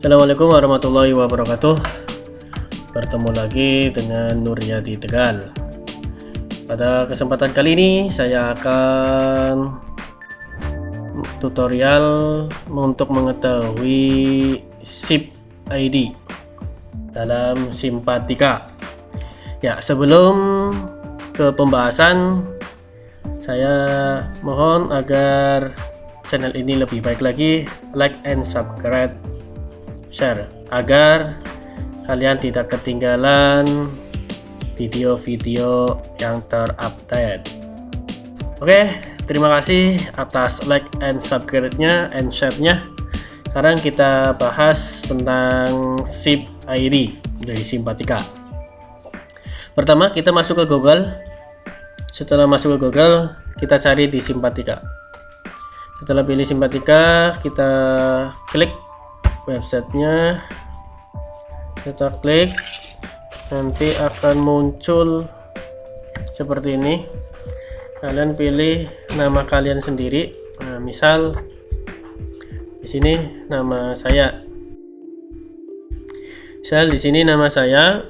Assalamualaikum warahmatullahi wabarakatuh. Bertemu lagi dengan Nuryadi Tegal. Pada kesempatan kali ini saya akan tutorial untuk mengetahui SIP ID dalam Simpatika. Ya sebelum ke pembahasan saya mohon agar channel ini lebih baik lagi like and subscribe share. Agar kalian tidak ketinggalan video-video yang terupdate. Oke terima kasih atas like and subscribe nya and share nya sekarang kita bahas tentang SIP ID dari Simpatika pertama kita masuk ke Google. Setelah masuk ke Google kita cari di Simpatika setelah pilih Simpatika kita klik websitenya. Kita klik. Nanti akan muncul seperti ini. Kalian pilih nama kalian sendiri. Nah, misal di sini nama saya. Misal di sini nama saya.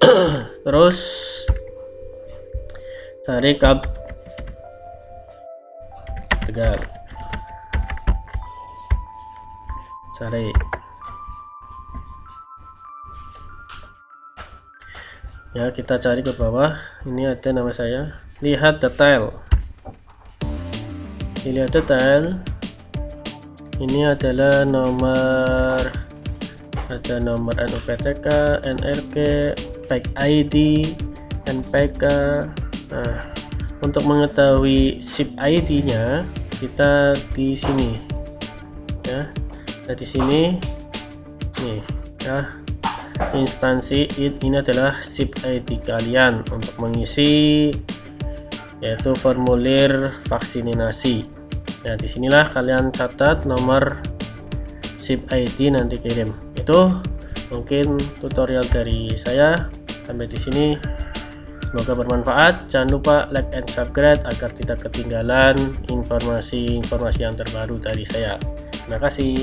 Terus cari kap tegal cari ya kita cari ke bawah. Ini ada nama saya. Lihat detail. Lihat detail. Ini adalah nomor ada nomor NUPTK, NRK, PEC ID, NPK nah untuk mengetahui SIP ID nya kita di sini. Ya nah di sini. Nih ya instansi ini adalah SIP ID kalian untuk mengisi yaitu formulir vaksinasi. Nah di sinilah kalian catat nomor SIP ID nanti kirim. Itu mungkin tutorial dari saya. Sampai di sini. Semoga bermanfaat. Jangan lupa like and subscribe agar tidak ketinggalan informasi-informasi yang terbaru dari saya. Terima kasih